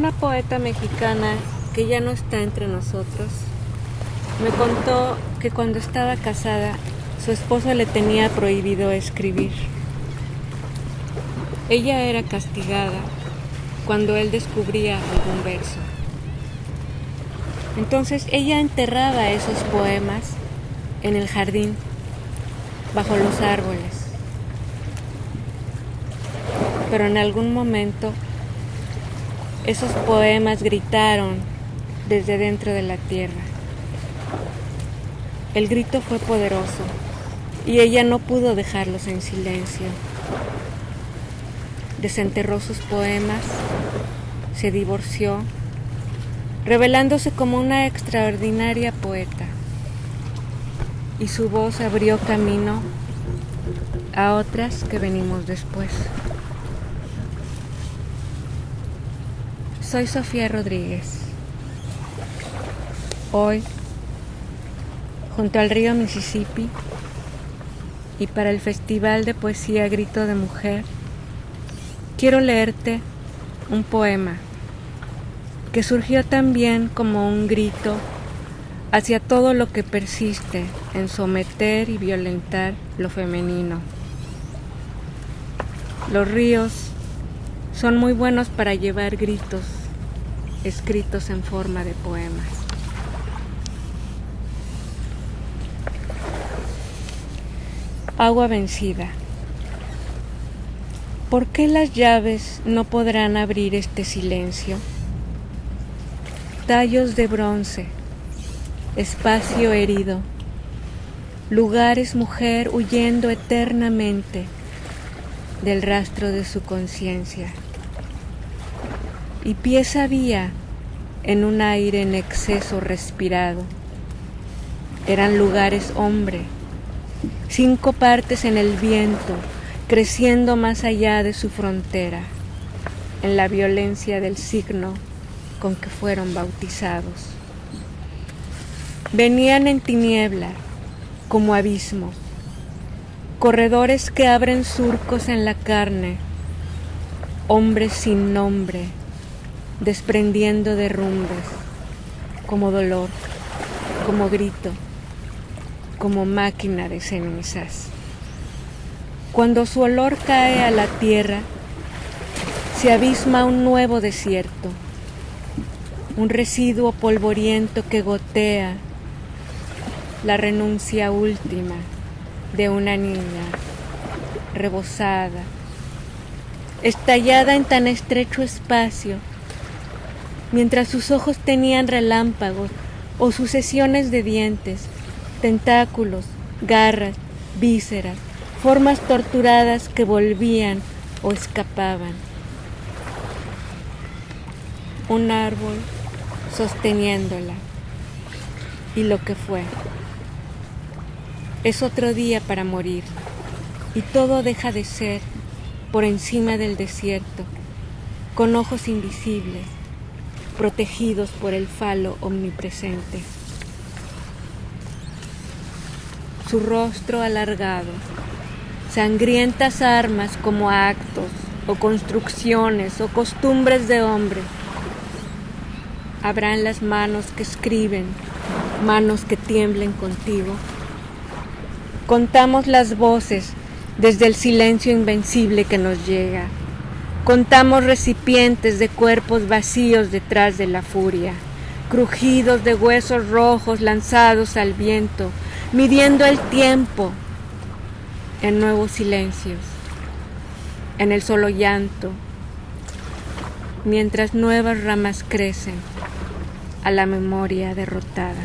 Una poeta mexicana que ya no está entre nosotros me contó que cuando estaba casada su esposo le tenía prohibido escribir. Ella era castigada cuando él descubría algún verso. Entonces ella enterraba esos poemas en el jardín, bajo los árboles. Pero en algún momento esos poemas gritaron desde dentro de la tierra. El grito fue poderoso y ella no pudo dejarlos en silencio. Desenterró sus poemas, se divorció, revelándose como una extraordinaria poeta. Y su voz abrió camino a otras que venimos después. Soy Sofía Rodríguez. Hoy, junto al río Mississippi, y para el Festival de Poesía Grito de Mujer, quiero leerte un poema que surgió también como un grito hacia todo lo que persiste en someter y violentar lo femenino. Los ríos son muy buenos para llevar gritos escritos en forma de poemas. Agua vencida. ¿Por qué las llaves no podrán abrir este silencio? Tallos de bronce, espacio herido, lugares mujer huyendo eternamente del rastro de su conciencia y pieza había en un aire en exceso respirado. Eran lugares hombre, cinco partes en el viento, creciendo más allá de su frontera, en la violencia del signo con que fueron bautizados. Venían en tiniebla, como abismo, corredores que abren surcos en la carne, hombres sin nombre, desprendiendo derrumbes, como dolor, como grito, como máquina de cenizas. Cuando su olor cae a la tierra, se abisma un nuevo desierto, un residuo polvoriento que gotea la renuncia última de una niña rebosada, estallada en tan estrecho espacio mientras sus ojos tenían relámpagos o sucesiones de dientes, tentáculos, garras, vísceras, formas torturadas que volvían o escapaban. Un árbol sosteniéndola y lo que fue. Es otro día para morir y todo deja de ser por encima del desierto, con ojos invisibles, protegidos por el falo omnipresente. Su rostro alargado, sangrientas armas como actos o construcciones o costumbres de hombre. Habrán las manos que escriben, manos que tiemblen contigo. Contamos las voces desde el silencio invencible que nos llega Contamos recipientes de cuerpos vacíos detrás de la furia, crujidos de huesos rojos lanzados al viento, midiendo el tiempo en nuevos silencios, en el solo llanto, mientras nuevas ramas crecen a la memoria derrotada.